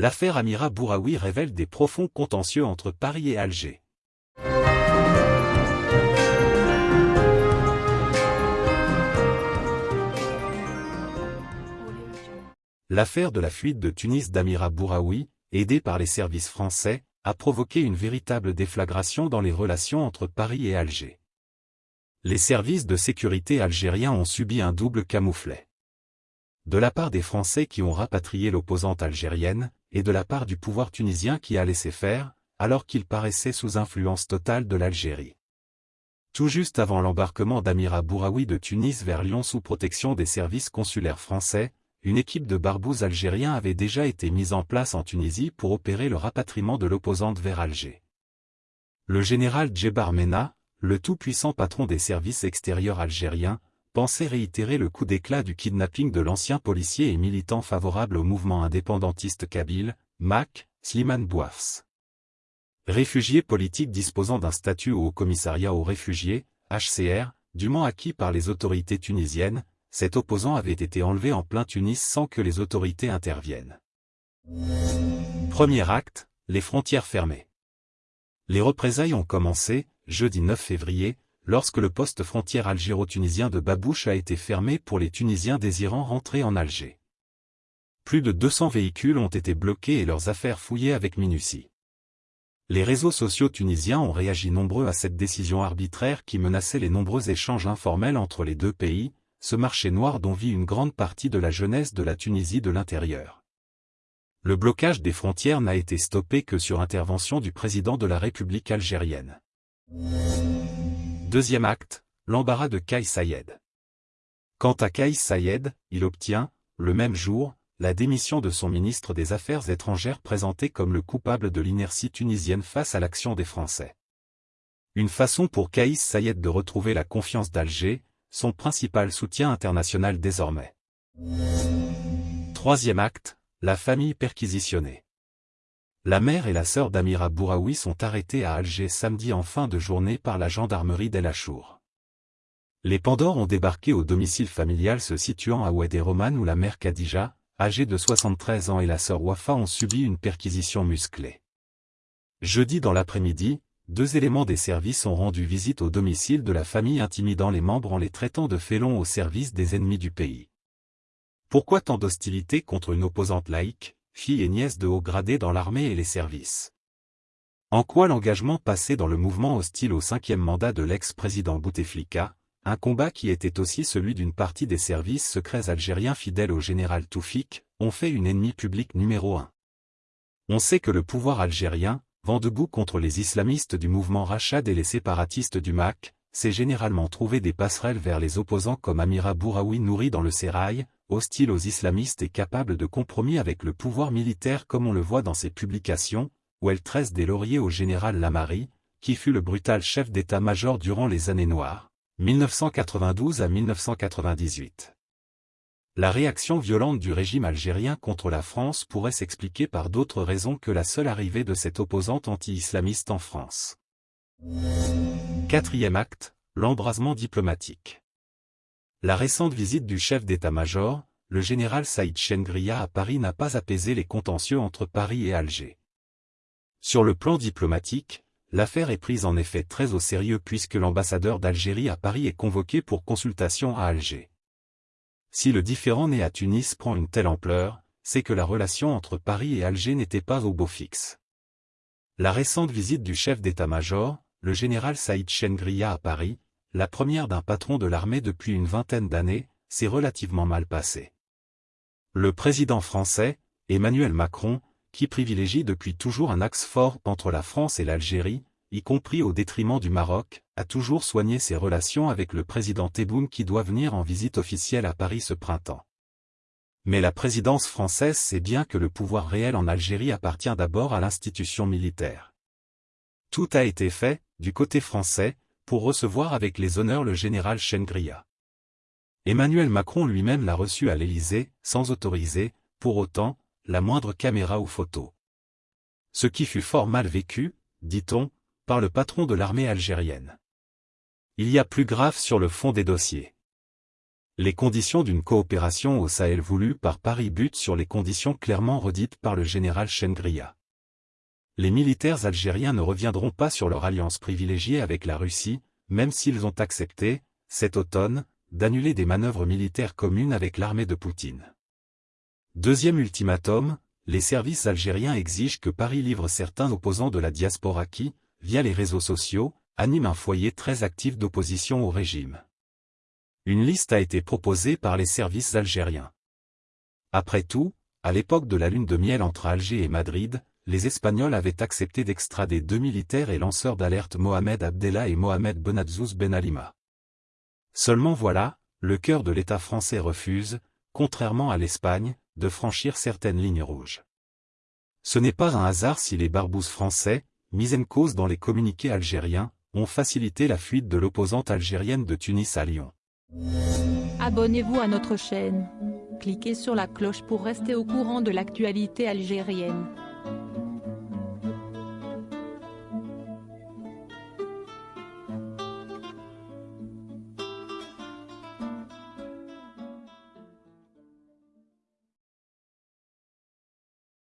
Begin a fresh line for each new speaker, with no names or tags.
L'affaire Amira Bouraoui révèle des profonds contentieux entre Paris et Alger. L'affaire de la fuite de Tunis d'Amira Bouraoui, aidée par les services français, a provoqué une véritable déflagration dans les relations entre Paris et Alger. Les services de sécurité algériens ont subi un double camouflet de la part des Français qui ont rapatrié l'opposante algérienne, et de la part du pouvoir tunisien qui a laissé faire, alors qu'il paraissait sous influence totale de l'Algérie. Tout juste avant l'embarquement d'Amira Bouraoui de Tunis vers Lyon sous protection des services consulaires français, une équipe de barbouzes algériens avait déjà été mise en place en Tunisie pour opérer le rapatriement de l'opposante vers Alger. Le général Djebar Mena, le tout-puissant patron des services extérieurs algériens, pensait réitérer le coup d'éclat du kidnapping de l'ancien policier et militant favorable au mouvement indépendantiste kabyle, MAC, Slimane Bouafs. Réfugié politique disposant d'un statut au Haut-Commissariat aux réfugiés, HCR, dûment acquis par les autorités tunisiennes, cet opposant avait été enlevé en plein Tunis sans que les autorités interviennent. Premier acte, les frontières fermées. Les représailles ont commencé, jeudi 9 février, lorsque le poste frontière algéro-tunisien de Babouche a été fermé pour les Tunisiens désirant rentrer en Alger. Plus de 200 véhicules ont été bloqués et leurs affaires fouillées avec minutie. Les réseaux sociaux tunisiens ont réagi nombreux à cette décision arbitraire qui menaçait les nombreux échanges informels entre les deux pays, ce marché noir dont vit une grande partie de la jeunesse de la Tunisie de l'intérieur. Le blocage des frontières n'a été stoppé que sur intervention du président de la République algérienne. Deuxième acte, l'embarras de Kais Sayed. Quant à Kais Sayed, il obtient, le même jour, la démission de son ministre des Affaires étrangères présenté comme le coupable de l'inertie tunisienne face à l'action des Français. Une façon pour Kais Sayed de retrouver la confiance d'Alger, son principal soutien international désormais. Troisième acte, la famille perquisitionnée. La mère et la sœur d'Amira Bouraoui sont arrêtées à Alger samedi en fin de journée par la gendarmerie d'El Achour. Les Pandores ont débarqué au domicile familial se situant à Oued Roman où la mère Khadija, âgée de 73 ans et la sœur Wafa ont subi une perquisition musclée. Jeudi dans l'après-midi, deux éléments des services ont rendu visite au domicile de la famille intimidant les membres en les traitant de félons au service des ennemis du pays. Pourquoi tant d'hostilité contre une opposante laïque? Fille et nièce de haut gradé dans l'armée et les services. En quoi l'engagement passé dans le mouvement hostile au cinquième mandat de l'ex-président Bouteflika, un combat qui était aussi celui d'une partie des services secrets algériens fidèles au général Toufik, ont fait une ennemie publique numéro un. On sait que le pouvoir algérien, vent debout contre les islamistes du mouvement Rachad et les séparatistes du MAC, s'est généralement trouvé des passerelles vers les opposants comme Amira Bouraoui nourri dans le sérail, hostile aux islamistes et capable de compromis avec le pouvoir militaire comme on le voit dans ses publications, où elle tresse des lauriers au général Lamari, qui fut le brutal chef d'état-major durant les années noires, 1992 à 1998. La réaction violente du régime algérien contre la France pourrait s'expliquer par d'autres raisons que la seule arrivée de cette opposante anti-islamiste en France. Quatrième acte, l'embrasement diplomatique. La récente visite du chef d'état-major, le général Saïd Chengria à Paris n'a pas apaisé les contentieux entre Paris et Alger. Sur le plan diplomatique, l'affaire est prise en effet très au sérieux puisque l'ambassadeur d'Algérie à Paris est convoqué pour consultation à Alger. Si le différend né à Tunis prend une telle ampleur, c'est que la relation entre Paris et Alger n'était pas au beau fixe. La récente visite du chef d'état-major, le général Saïd Chengria à Paris, la première d'un patron de l'armée depuis une vingtaine d'années, s'est relativement mal passée. Le président français, Emmanuel Macron, qui privilégie depuis toujours un axe fort entre la France et l'Algérie, y compris au détriment du Maroc, a toujours soigné ses relations avec le président Tebboune qui doit venir en visite officielle à Paris ce printemps. Mais la présidence française sait bien que le pouvoir réel en Algérie appartient d'abord à l'institution militaire. Tout a été fait, du côté français, pour recevoir avec les honneurs le général Chengria. Emmanuel Macron lui-même l'a reçu à l'Élysée, sans autoriser, pour autant, la moindre caméra ou photo. Ce qui fut fort mal vécu, dit-on, par le patron de l'armée algérienne. Il y a plus grave sur le fond des dossiers. Les conditions d'une coopération au Sahel voulue par Paris butent sur les conditions clairement redites par le général Chengria. Les militaires algériens ne reviendront pas sur leur alliance privilégiée avec la Russie, même s'ils ont accepté, cet automne, d'annuler des manœuvres militaires communes avec l'armée de Poutine. Deuxième ultimatum, les services algériens exigent que Paris livre certains opposants de la diaspora qui, via les réseaux sociaux, animent un foyer très actif d'opposition au régime. Une liste a été proposée par les services algériens. Après tout, à l'époque de la lune de miel entre Alger et Madrid, les Espagnols avaient accepté d'extrader deux militaires et lanceurs d'alerte Mohamed Abdellah et Mohamed Benazouz Ben Alima. Seulement voilà, le cœur de l'État français refuse, contrairement à l'Espagne, de franchir certaines lignes rouges. Ce n'est pas un hasard si les barbouzes français, mis en cause dans les communiqués algériens, ont facilité la fuite de l'opposante algérienne de Tunis à Lyon.
Abonnez-vous à notre chaîne. Cliquez sur la cloche pour rester au courant de l'actualité algérienne.